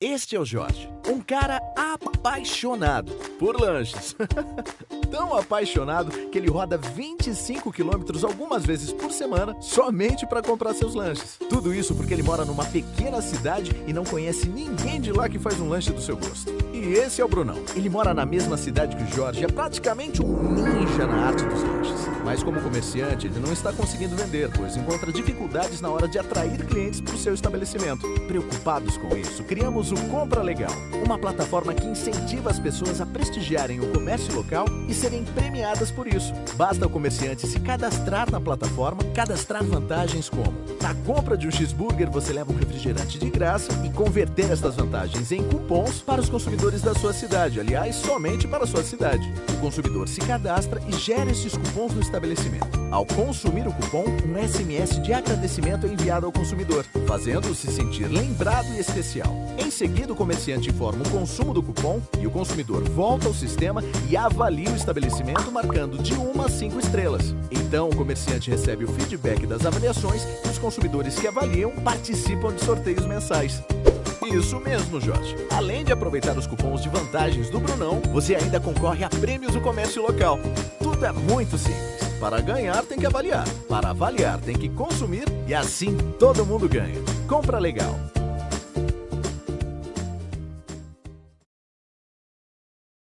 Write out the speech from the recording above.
Este é o Jorge, um cara apaixonado por lanches. Tão apaixonado que ele roda 25 quilômetros algumas vezes por semana somente para comprar seus lanches. Tudo isso porque ele mora numa pequena cidade e não conhece ninguém de lá que faz um lanche do seu gosto. E esse é o Brunão. Ele mora na mesma cidade que o Jorge, é praticamente um ninja na arte dos lanches. Mas como comerciante, ele não está conseguindo vender, pois encontra dificuldades na hora de atrair clientes para o seu estabelecimento. Preocupados com isso, criamos o Compra Legal, uma plataforma que incentiva as pessoas a prestigiarem o comércio local e serem premiadas por isso. Basta o comerciante se cadastrar na plataforma, cadastrar vantagens como na compra de um cheeseburger você leva um refrigerante de graça e converter estas vantagens em cupons para os consumidores da sua cidade, aliás, somente para a sua cidade. O consumidor se cadastra e gera esses cupons no estabelecimento. Ao consumir o cupom, um SMS de agradecimento é enviado ao consumidor, fazendo-o se sentir lembrado e especial. Em seguida, o comerciante informa o consumo do cupom e o consumidor volta ao sistema e avalia o estabelecimento marcando de 1 a 5 estrelas. Então, o comerciante recebe o feedback das avaliações e os consumidores que avaliam participam de sorteios mensais. Isso mesmo, Jorge. Além de aproveitar os cupons de vantagens do Brunão, você ainda concorre a prêmios do comércio local. Tudo é muito simples. Para ganhar, tem que avaliar. Para avaliar, tem que consumir e assim todo mundo ganha. Compra legal.